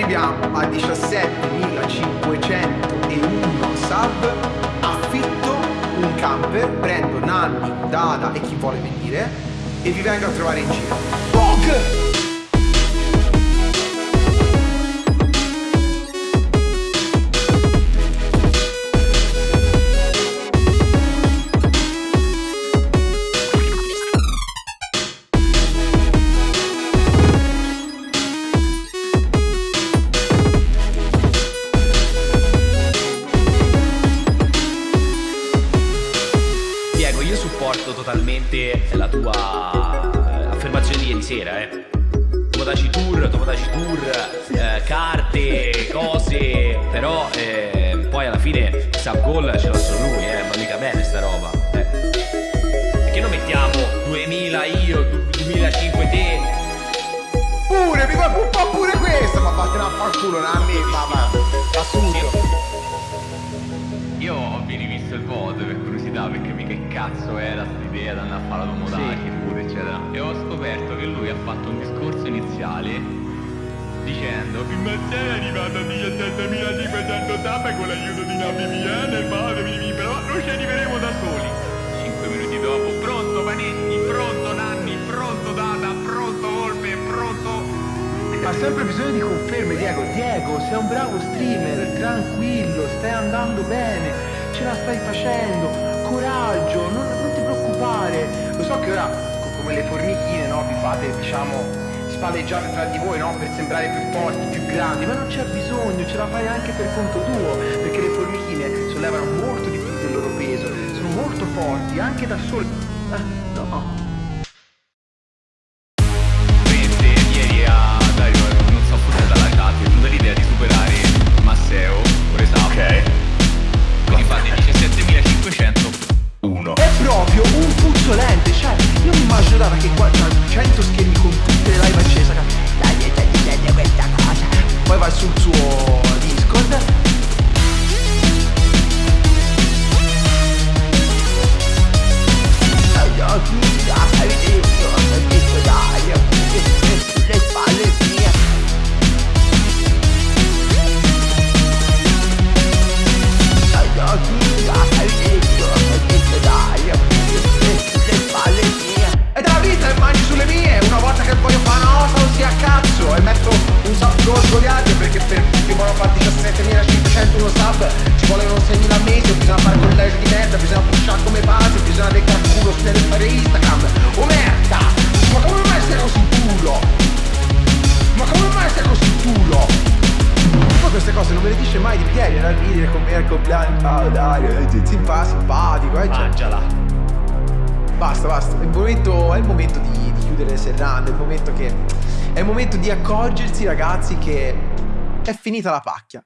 arriviamo a 17.501 sub, affitto un camper, prendo Nanni, Dada e chi vuole venire e vi vengo a trovare in giro. Bog! Totalmente la tua eh, affermazione di ieri sera, eh. Tomodachi Tour, Tomodachi Tour, eh, carte, cose, però eh, poi alla fine Sub Goal ce l'ha solo lui, eh, ma mica bene sta roba. Eh. Perché non mettiamo 2000 io, 2005 te? Pure, mi va un po' pure questo, ma vattene a far culo, Nanni, curiosità perché mica che cazzo era quest'idea di andare a fare la Tomodachi sì. pure eccetera. E ho scoperto che lui ha fatto un discorso iniziale dicendo il Mazzella è arrivato a 17.500 tappe con l'aiuto di una VPN e però noi ci arriveremo da soli 5 minuti dopo pronto Panetti pronto Nanni pronto Data pronto Volpe pronto ha sempre bisogno di conferme Diego. Diego sei un bravo streamer tranquillo stai andando bene ce la stai facendo, coraggio, non, non ti preoccupare. Lo so che ora, come le formichine, no, vi fate, diciamo, spalleggiate tra di voi, no, per sembrare più forti, più grandi, ma non c'è bisogno, ce la fai anche per conto tuo, perché le formichine sollevano molto di più del loro peso, sono molto forti, anche da sole. Ah, no. what compleanno, dai, ti, ti fa simpatico. Eh, cioè. Mangiala. Basta, basta. È il momento, è il momento di, di chiudere le serrande, è il momento che. È il momento di accorgersi, ragazzi, che è finita la pacchia.